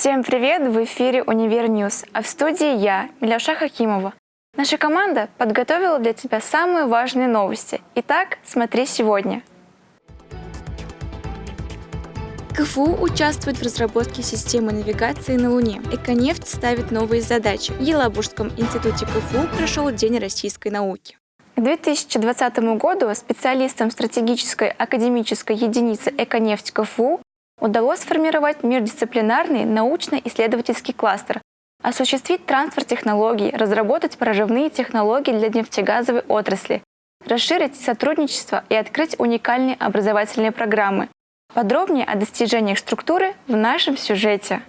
Всем привет! В эфире «Univer News», а в студии я, Миляша Хакимова. Наша команда подготовила для тебя самые важные новости. Итак, смотри сегодня. КФУ участвует в разработке системы навигации на Луне. Эконефть ставит новые задачи. В Елабужском институте КФУ прошел День российской науки. К 2020 году специалистам стратегической академической единицы «Эконефть КФУ» удалось сформировать междисциплинарный научно-исследовательский кластер, осуществить трансфер технологий, разработать прорывные технологии для нефтегазовой отрасли, расширить сотрудничество и открыть уникальные образовательные программы. Подробнее о достижениях структуры в нашем сюжете.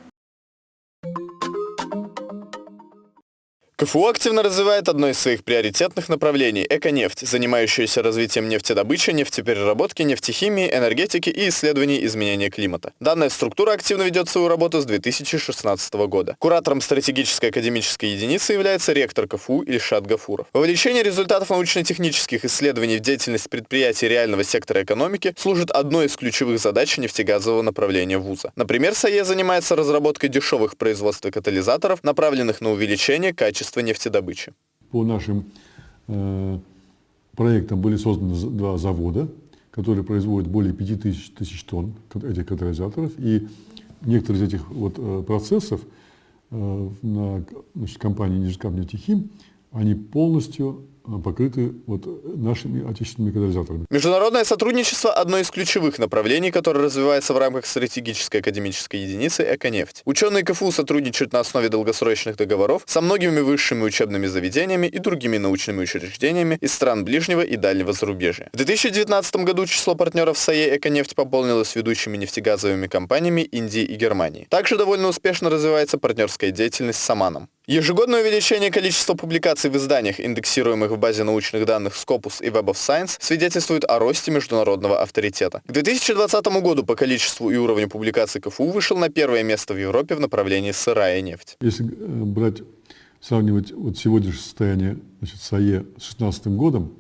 КФУ активно развивает одно из своих приоритетных направлений – эконефть, занимающуюся развитием нефтедобычи, нефтепереработки, нефтехимии, энергетики и исследований изменения климата. Данная структура активно ведет свою работу с 2016 года. Куратором стратегической академической единицы является ректор КФУ Ильшат Гафуров. Вовлечение результатов научно-технических исследований в деятельность предприятий реального сектора экономики служит одной из ключевых задач нефтегазового направления вуза. Например, САЕ занимается разработкой дешевых производств катализаторов, направленных на увеличение качества качества нефтедобычи. По нашим э, проектам были созданы два завода, которые производят более 5000 тысяч тонн этих катализаторов. И некоторые из этих вот, э, процессов э, на значит, компании Нижекап нефтехим, они полностью покрыты вот нашими отечественными катализаторами. Международное сотрудничество – одно из ключевых направлений, которое развивается в рамках стратегической академической единицы «Эконефть». Ученые КФУ сотрудничают на основе долгосрочных договоров со многими высшими учебными заведениями и другими научными учреждениями из стран ближнего и дальнего зарубежья. В 2019 году число партнеров САЕ «Эконефть» пополнилось ведущими нефтегазовыми компаниями Индии и Германии. Также довольно успешно развивается партнерская деятельность с Саманом. Ежегодное увеличение количества публикаций в изданиях, индексируемых в базе научных данных Scopus и Web of Science, свидетельствует о росте международного авторитета. К 2020 году по количеству и уровню публикаций КФУ вышел на первое место в Европе в направлении сырая нефть. Если э, брать, сравнивать вот сегодняшнее состояние значит, САЕ с 2016 годом,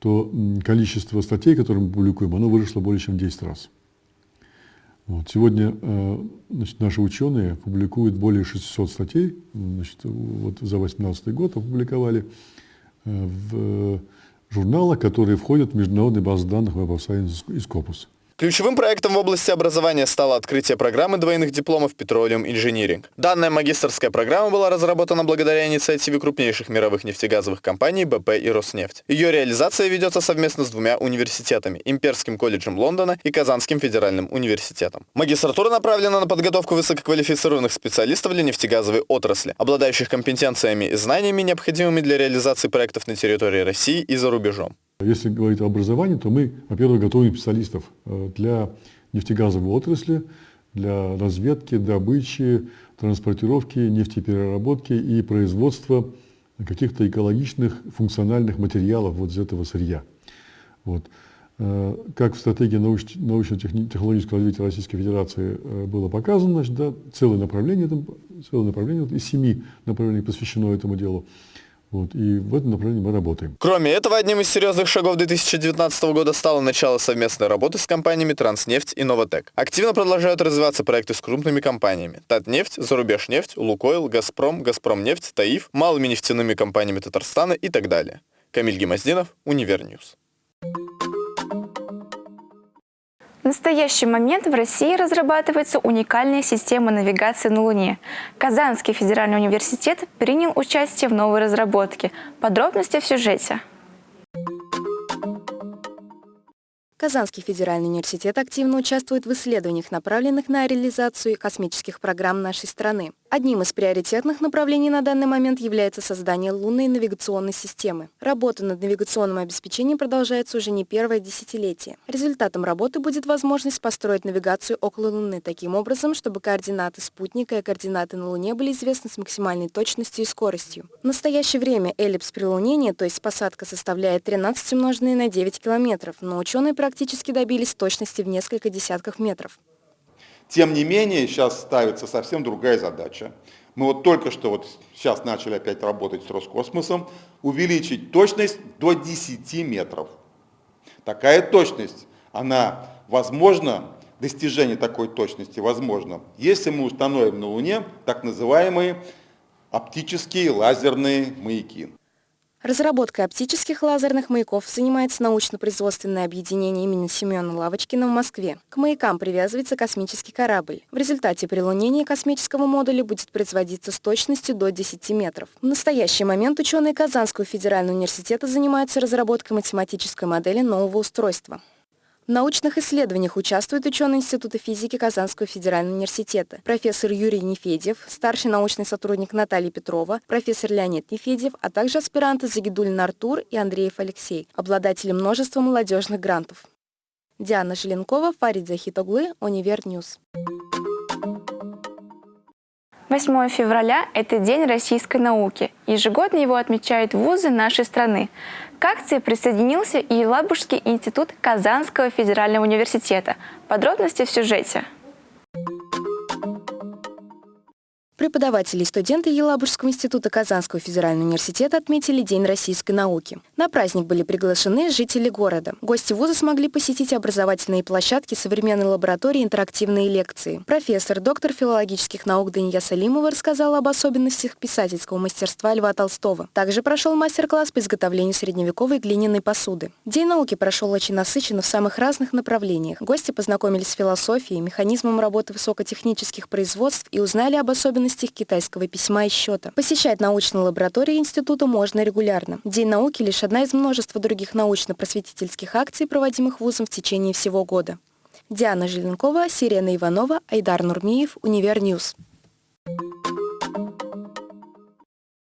то количество статей, которые мы публикуем, оно выросло более чем в 10 раз. Вот. Сегодня э, значит, наши ученые публикуют более 600 статей, значит, вот за 2018 год опубликовали э, в журналах, которые входят в международные базы данных Web of Science и Scopus. Ключевым проектом в области образования стало открытие программы двойных дипломов Petroleum Engineering. Данная магистрская программа была разработана благодаря инициативе крупнейших мировых нефтегазовых компаний БП и Роснефть. Ее реализация ведется совместно с двумя университетами – Имперским колледжем Лондона и Казанским федеральным университетом. Магистратура направлена на подготовку высококвалифицированных специалистов для нефтегазовой отрасли, обладающих компетенциями и знаниями, необходимыми для реализации проектов на территории России и за рубежом. Если говорить о образовании, то мы, во-первых, готовим специалистов э, для нефтегазовой отрасли, для разведки, добычи, транспортировки, нефтепереработки и производства каких-то экологичных функциональных материалов вот из этого сырья. Вот. Э, как в стратегии научно-технологического развития Российской Федерации э, было показано, значит, да, целое направление, целое направление из семи направлений посвящено этому делу. Вот, и в этом направлении мы работаем. Кроме этого, одним из серьезных шагов 2019 года стало начало совместной работы с компаниями «Транснефть» и «Новатэк». Активно продолжают развиваться проекты с крупными компаниями. «Татнефть», «Зарубежнефть», «Лукойл», «Газпром», «Газпромнефть», «Таиф», малыми нефтяными компаниями Татарстана и так далее. Камиль Гемоздинов, Univer News. В настоящий момент в России разрабатывается уникальная система навигации на Луне. Казанский федеральный университет принял участие в новой разработке. Подробности в сюжете. Казанский федеральный университет активно участвует в исследованиях, направленных на реализацию космических программ нашей страны. Одним из приоритетных направлений на данный момент является создание лунной навигационной системы. Работа над навигационным обеспечением продолжается уже не первое десятилетие. Результатом работы будет возможность построить навигацию около Луны таким образом, чтобы координаты спутника и координаты на Луне были известны с максимальной точностью и скоростью. В настоящее время эллипс прилунения, то есть посадка, составляет 13 умноженное на 9 километров, но ученые практически добились точности в несколько десятков метров. Тем не менее, сейчас ставится совсем другая задача. Мы вот только что вот сейчас начали опять работать с Роскосмосом, увеличить точность до 10 метров. Такая точность, она возможна достижение такой точности возможно, если мы установим на Луне так называемые оптические лазерные маяки. Разработкой оптических лазерных маяков занимается научно-производственное объединение имени Семена Лавочкина в Москве. К маякам привязывается космический корабль. В результате прилунения космического модуля будет производиться с точностью до 10 метров. В настоящий момент ученые Казанского федерального университета занимаются разработкой математической модели нового устройства. В научных исследованиях участвуют ученые Института физики Казанского федерального университета, профессор Юрий Нефедев, старший научный сотрудник Наталья Петрова, профессор Леонид Нефедев, а также аспиранты Загидулин Артур и Андреев Алексей, обладатели множества молодежных грантов. Диана Желенкова, Фарид Захид оглы, Univer News. 8 февраля – это День российской науки. Ежегодно его отмечают вузы нашей страны. К акции присоединился и Елабужский институт Казанского федерального университета. Подробности в сюжете. Преподаватели и студенты Елабужского института Казанского федерального университета отметили День российской науки. На праздник были приглашены жители города. Гости вуза смогли посетить образовательные площадки, современной лаборатории, интерактивные лекции. Профессор, доктор филологических наук Дания Салимова рассказала об особенностях писательского мастерства Льва Толстого. Также прошел мастер-класс по изготовлению средневековой глиняной посуды. День науки прошел очень насыщенно в самых разных направлениях. Гости познакомились с философией, механизмом работы высокотехнических производств и узнали об особенностях особенностях китайского письма и счета. Посещать научные лаборатории института можно регулярно. День науки – лишь одна из множества других научно-просветительских акций, проводимых вузом в течение всего года. Диана Желенкова, Сирена Иванова, Айдар Нурмиев, Univer News.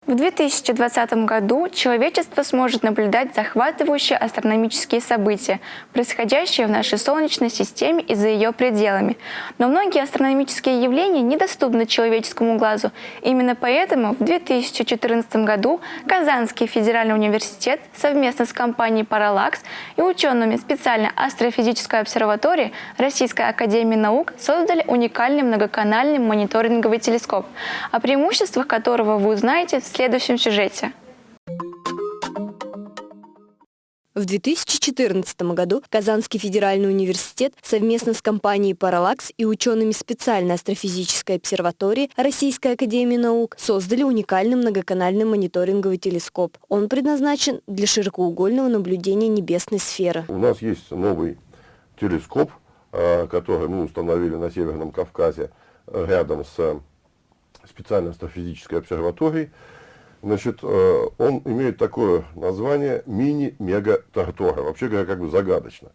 В 2020 году человечество сможет наблюдать захватывающие астрономические события, происходящие в нашей Солнечной системе и за ее пределами. Но многие астрономические явления недоступны человеческому глазу. Именно поэтому в 2014 году Казанский федеральный университет совместно с компанией Parallax и учеными специальной астрофизической обсерватории Российской академии наук создали уникальный многоканальный мониторинговый телескоп, о преимуществах которого вы узнаете в следующем сюжете. В 2014 году Казанский федеральный университет совместно с компанией Parallax и учеными специальной астрофизической обсерватории Российской академии наук создали уникальный многоканальный мониторинговый телескоп. Он предназначен для широкоугольного наблюдения небесной сферы. У нас есть новый телескоп, а, который мы установили на Северном Кавказе рядом с специальной астрофизической обсерваторией. Значит, э, он имеет такое название мини-мега-тартора. Вообще говоря, как бы загадочно.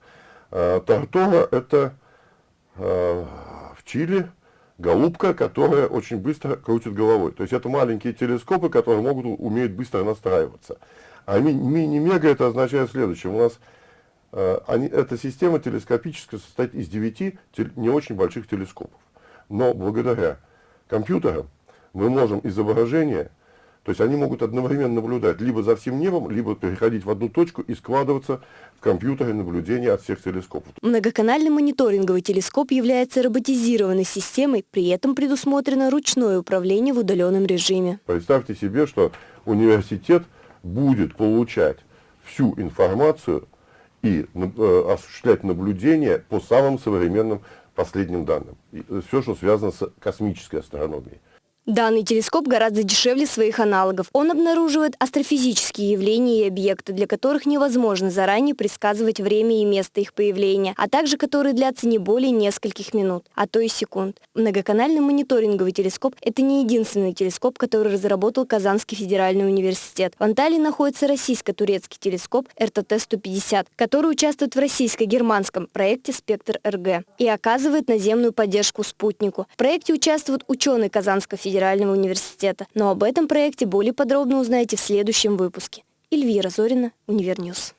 Э, тартора – это э, в Чили голубка, которая очень быстро крутит головой. То есть это маленькие телескопы, которые могут умеют быстро настраиваться. А мини-мега это означает следующее. У нас они, эта система телескопическая состоит из 9 не очень больших телескопов. Но благодаря компьютерам мы можем изображение то есть они могут одновременно наблюдать либо за всем небом, либо переходить в одну точку и складываться в компьютере наблюдения от всех телескопов. Многоканальный мониторинговый телескоп является роботизированной системой, при этом предусмотрено ручное управление в удаленном режиме. Представьте себе, что университет будет получать всю информацию и э, осуществлять наблюдения по самым современным последним данным. И все, что связано с космической астрономией. Данный телескоп гораздо дешевле своих аналогов. Он обнаруживает астрофизические явления и объекты, для которых невозможно заранее предсказывать время и место их появления, а также которые длятся не более нескольких минут, а то и секунд. Многоканальный мониторинговый телескоп – это не единственный телескоп, который разработал Казанский федеральный университет. В Анталии находится российско-турецкий телескоп РТТ-150, который участвует в российско-германском проекте «Спектр-РГ» и оказывает наземную поддержку спутнику. В проекте участвуют ученые Казанского федерального федерального университета. Но об этом проекте более подробно узнаете в следующем выпуске. Эльвира Зорина, Univer News.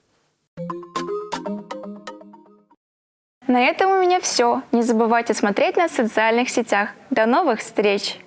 На этом у меня все. Не забывайте смотреть нас в социальных сетях. До новых встреч!